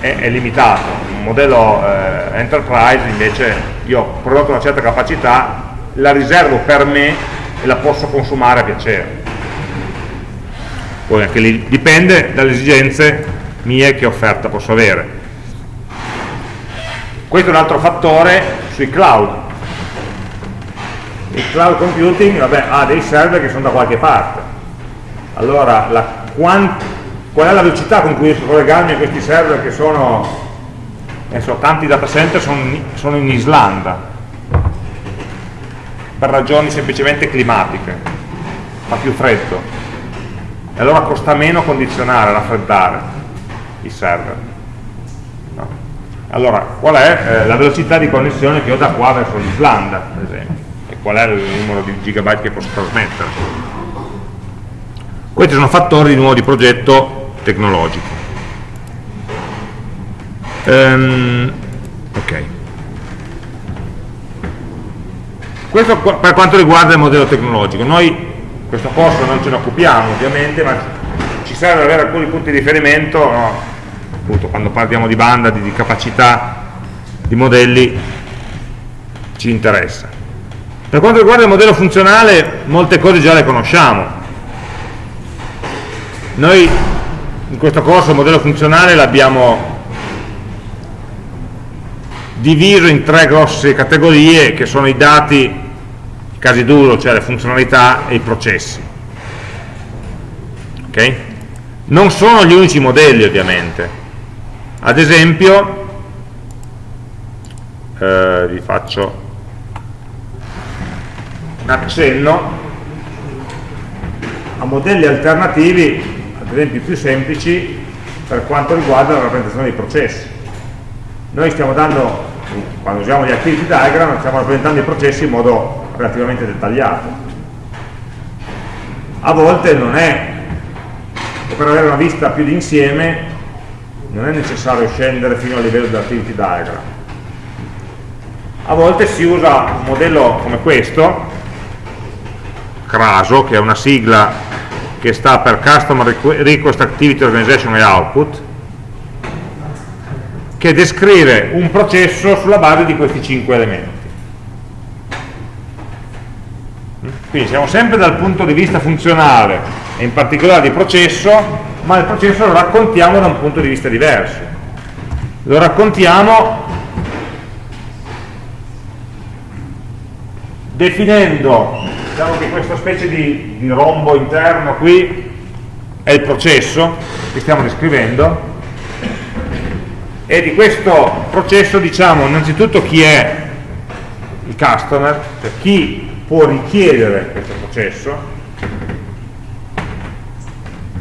è, è limitato. Il modello eh, enterprise invece io ho prodotto una certa capacità la riservo per me e la posso consumare a piacere. Poi anche lì dipende dalle esigenze mie che offerta posso avere questo è un altro fattore sui cloud. Il cloud computing vabbè, ha dei server che sono da qualche parte. Allora, la, qual è la velocità con cui riesco a collegarmi a questi server che sono, adesso, tanti data center sono, sono in Islanda, per ragioni semplicemente climatiche, fa più freddo. E allora costa meno condizionare, raffreddare i server. Allora, qual è eh, la velocità di connessione che ho da qua verso l'Islanda, per esempio, e qual è il numero di gigabyte che posso trasmettere. Questi sono fattori di nuovo di progetto tecnologico. Um, ok. Questo per quanto riguarda il modello tecnologico. Noi questo corso non ce ne occupiamo ovviamente, ma ci serve avere alcuni punti di riferimento no? appunto quando parliamo di banda, di, di capacità di modelli ci interessa. Per quanto riguarda il modello funzionale, molte cose già le conosciamo. Noi in questo corso il modello funzionale l'abbiamo diviso in tre grosse categorie che sono i dati, casi duro, cioè le funzionalità e i processi. Okay? Non sono gli unici modelli ovviamente, ad esempio eh, vi faccio un accenno a modelli alternativi ad esempio più semplici per quanto riguarda la rappresentazione dei processi. Noi stiamo dando quando usiamo gli activity diagram stiamo rappresentando i processi in modo relativamente dettagliato. A volte non è per avere una vista più d'insieme non è necessario scendere fino al livello dell'activity diagram. A volte si usa un modello come questo CRASO che è una sigla che sta per Customer Request Activity Organization e Output che descrive un processo sulla base di questi cinque elementi. Quindi siamo sempre dal punto di vista funzionale e in particolare di processo ma il processo lo raccontiamo da un punto di vista diverso. Lo raccontiamo definendo, diciamo che questa specie di, di rombo interno qui è il processo che stiamo descrivendo e di questo processo diciamo innanzitutto chi è il customer, cioè chi può richiedere questo processo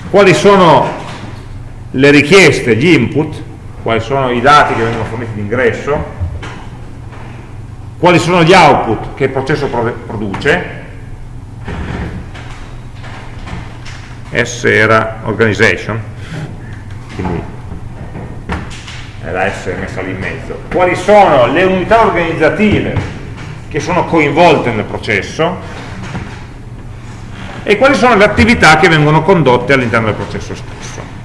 quali sono le richieste, gli input, quali sono i dati che vengono forniti d'ingresso, quali sono gli output che il processo produce, S era organization, quindi è la S messa lì in mezzo, quali sono le unità organizzative che sono coinvolte nel processo, e quali sono le attività che vengono condotte all'interno del processo stesso.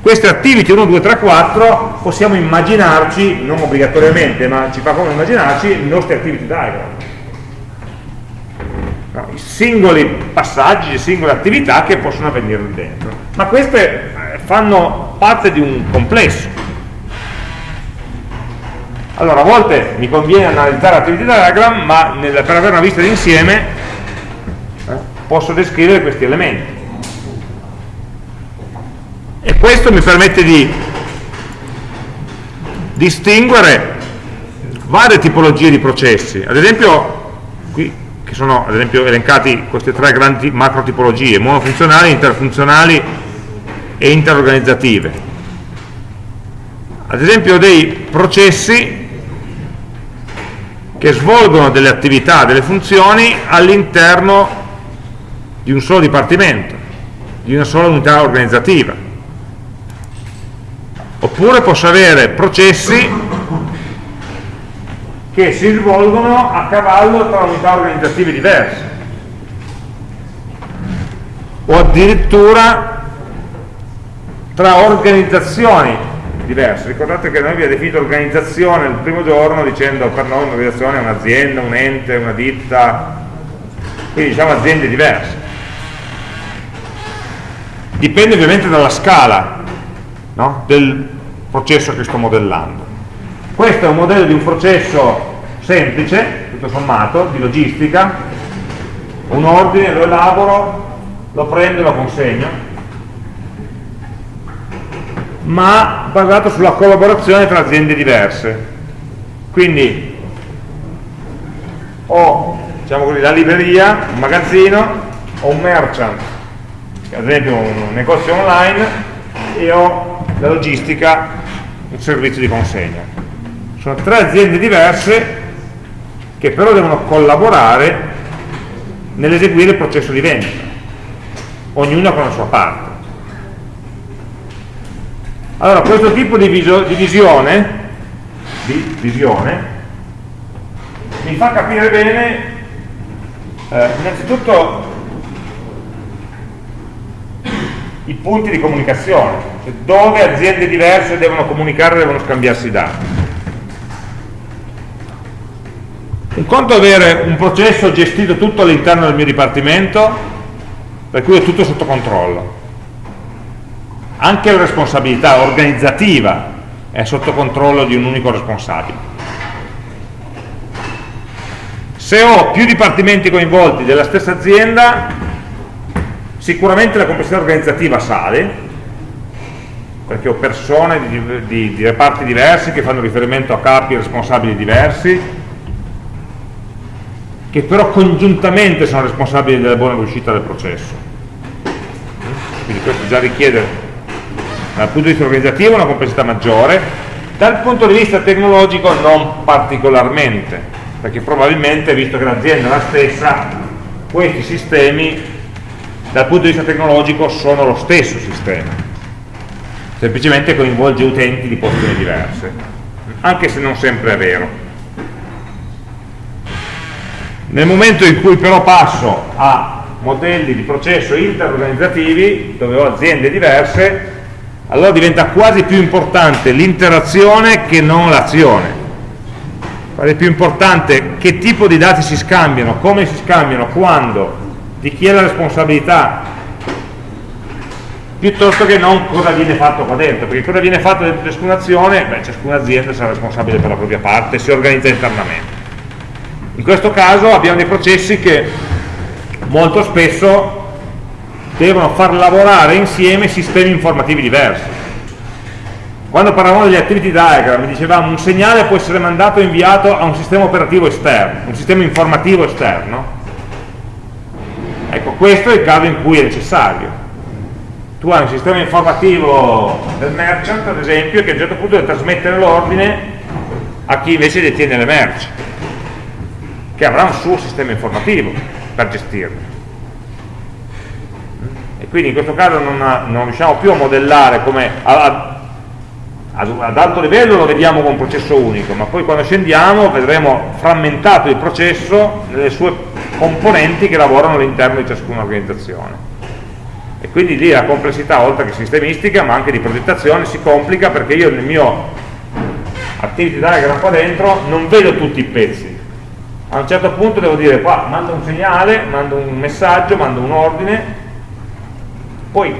Queste activity 1, 2, 3, 4 possiamo immaginarci, non obbligatoriamente, ma ci fa come immaginarci i nostri activity diagram. i singoli passaggi, le singole attività che possono avvenire dentro. Ma queste eh, fanno parte di un complesso. Allora, a volte mi conviene analizzare l'attività diagram, ma nel, per avere una vista d'insieme posso descrivere questi elementi. E questo mi permette di distinguere varie tipologie di processi. Ad esempio, qui che sono ad esempio elencati queste tre grandi macro tipologie, monofunzionali, interfunzionali e interorganizzative. Ad esempio dei processi che svolgono delle attività, delle funzioni all'interno di un solo dipartimento, di una sola unità organizzativa. Oppure posso avere processi che si svolgono a cavallo tra unità organizzative diverse o addirittura tra organizzazioni diverse. Ricordate che noi abbiamo definito organizzazione il primo giorno dicendo per noi un'organizzazione è un'azienda, un ente, una ditta, quindi diciamo aziende diverse. Dipende ovviamente dalla scala no? del processo che sto modellando. Questo è un modello di un processo semplice, tutto sommato, di logistica, un ordine, lo elaboro, lo prendo e lo consegno, ma basato sulla collaborazione tra aziende diverse. Quindi ho diciamo così, la libreria, un magazzino, ho un merchant, ad esempio un negozio online, e ho la logistica, un servizio di consegna. Sono tre aziende diverse che però devono collaborare nell'eseguire il processo di vendita, ognuna con la sua parte. Allora, questo tipo di, di visione, di visione mi fa capire bene eh, innanzitutto i punti di comunicazione, cioè dove aziende diverse devono comunicare e devono scambiarsi dati. Un conto è avere un processo gestito tutto all'interno del mio dipartimento, per cui è tutto sotto controllo. Anche la responsabilità organizzativa è sotto controllo di un unico responsabile. Se ho più dipartimenti coinvolti della stessa azienda, sicuramente la complessità organizzativa sale, perché ho persone di, di, di reparti diversi che fanno riferimento a capi responsabili diversi, che però congiuntamente sono responsabili della buona riuscita del processo. Quindi questo già richiede dal punto di vista organizzativo una complessità maggiore, dal punto di vista tecnologico non particolarmente, perché probabilmente, visto che l'azienda è la stessa, questi sistemi dal punto di vista tecnologico sono lo stesso sistema, semplicemente coinvolge utenti di posizioni diverse, anche se non sempre è vero. Nel momento in cui però passo a modelli di processo interorganizzativi, dove ho aziende diverse, allora diventa quasi più importante l'interazione che non l'azione. Quasi più importante che tipo di dati si scambiano, come si scambiano, quando, di chi è la responsabilità, piuttosto che non cosa viene fatto qua dentro, perché cosa viene fatto dentro ciascuna azione, beh, ciascuna azienda sarà responsabile per la propria parte, si organizza internamente. In questo caso abbiamo dei processi che molto spesso devono far lavorare insieme sistemi informativi diversi. Quando parlavamo degli activity diagram dicevamo un segnale può essere mandato e inviato a un sistema operativo esterno, un sistema informativo esterno. Ecco, questo è il caso in cui è necessario. Tu hai un sistema informativo del merchant, ad esempio, che a un certo punto deve trasmettere l'ordine a chi invece detiene le merci che avrà un suo sistema informativo per gestirlo. E quindi in questo caso non, non riusciamo più a modellare come a, ad alto livello lo vediamo con un processo unico, ma poi quando scendiamo vedremo frammentato il processo nelle sue componenti che lavorano all'interno di ciascuna organizzazione. E quindi lì la complessità, oltre che sistemistica, ma anche di progettazione, si complica perché io nel mio activity diagram qua dentro non vedo tutti i pezzi, a un certo punto devo dire qua mando un segnale, mando un messaggio, mando un ordine, poi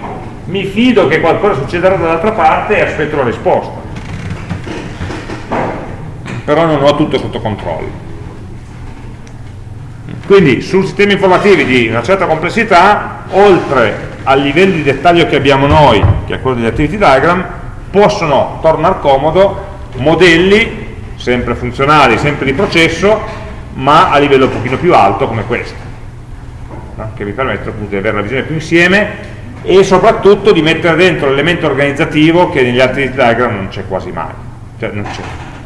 mi fido che qualcosa succederà dall'altra parte e aspetto la risposta. Però non ho tutto sotto controllo. Quindi su sistemi informativi di una certa complessità, oltre al livello di dettaglio che abbiamo noi, che è quello degli activity diagram, possono tornare comodo modelli sempre funzionali, sempre di processo, ma a livello un pochino più alto come questo, no? che vi permette appunto di avere la visione più insieme e soprattutto di mettere dentro l'elemento organizzativo che negli altri diagram non c'è quasi mai, cioè non,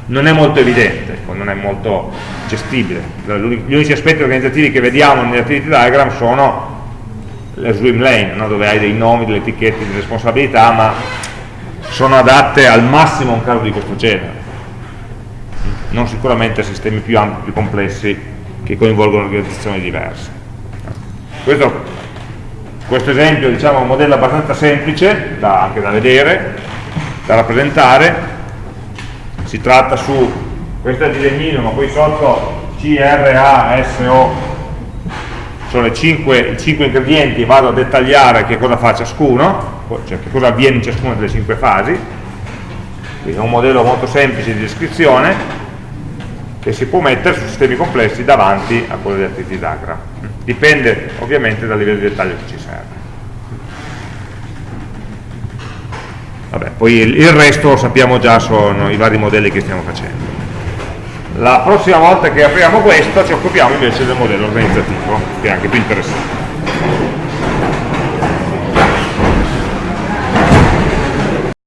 non, è molto evidente, ecco, non è molto gestibile. Gli unici aspetti organizzativi che vediamo negli activity diagram sono le swim lane, no? dove hai dei nomi, delle etichette, delle responsabilità, ma sono adatte al massimo a un caso di questo genere non sicuramente sistemi più ampi, più complessi che coinvolgono organizzazioni diverse. Questo, questo esempio diciamo, è un modello abbastanza semplice da, anche da vedere, da rappresentare, si tratta su, questo è il disegnino, ma poi sotto C, R, A, S, O sono i 5 ingredienti, vado a dettagliare che cosa fa ciascuno, cioè che cosa avviene in ciascuna delle 5 fasi, quindi è un modello molto semplice di descrizione, che si può mettere su sistemi complessi davanti a quello di activity diagram. Dipende ovviamente dal livello di dettaglio che ci serve. Vabbè, poi il resto sappiamo già, sono i vari modelli che stiamo facendo. La prossima volta che apriamo questo ci occupiamo invece del modello organizzativo, che è anche più interessante.